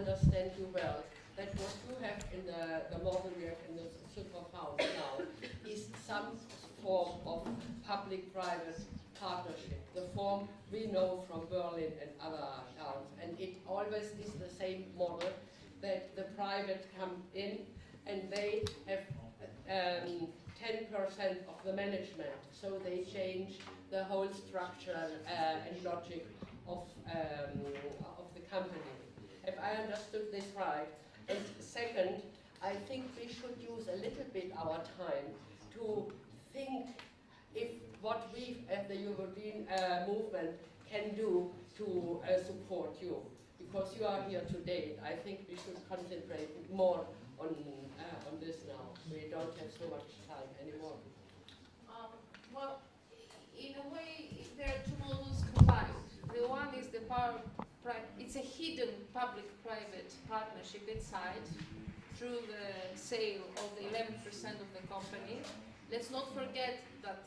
understand you well, that what you have in the, the model you have in the superfund now is some form of public-private partnership, the form we know from Berlin and other towns. And it always is the same model that the private come in and they have 10% um, of the management. So they change the whole structure uh, and logic of, um, of the company. If I understood this right. And second, I think we should use a little bit our time to think if what we as the European uh, movement can do to uh, support you. Because you are here today, I think we should concentrate more on, uh, on this now. We don't have so much time anymore. Um, well, in a way, there are two models combined. The one is the power, it's a hidden public-private partnership inside through the sale of the 11% of the company. Let's not forget that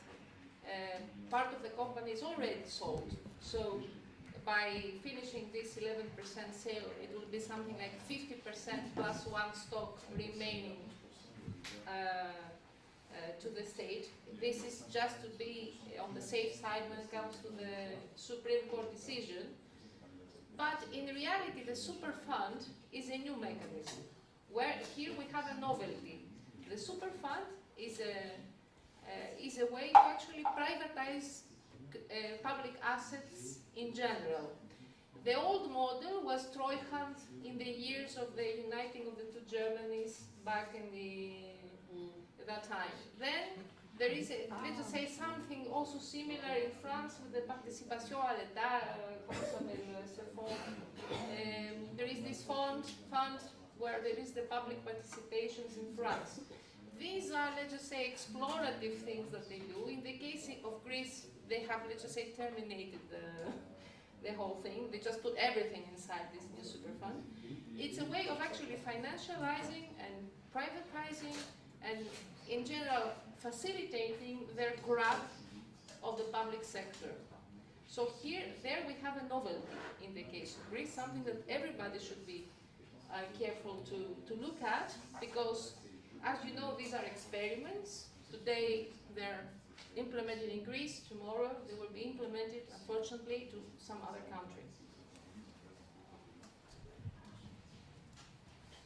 uh, part of the company is already sold. So by finishing this 11% sale, it will be something like 50% plus one stock remaining uh, uh, to the state. This is just to be on the safe side when it comes to the Supreme Court decision. But in reality, the super fund is a new mechanism, where here we have a novelty. The super fund is a uh, is a way to actually privatize uh, public assets in general. The old model was Treuhand in the years of the uniting of the two Germanys back in the there is, a, let's say, something also similar in France with the participation à l'État, uh, um, there is this fund, fund where there is the public participations in France. These are, let's just say, explorative things that they do. In the case of Greece, they have, let's just say, terminated the, the whole thing. They just put everything inside this new super fund. It's a way of actually financializing and privatizing and, in general, facilitating their grab of the public sector. So here, there we have a novelty in the case of Greece, something that everybody should be uh, careful to, to look at because as you know, these are experiments. Today they're implemented in Greece. Tomorrow they will be implemented, unfortunately, to some other country.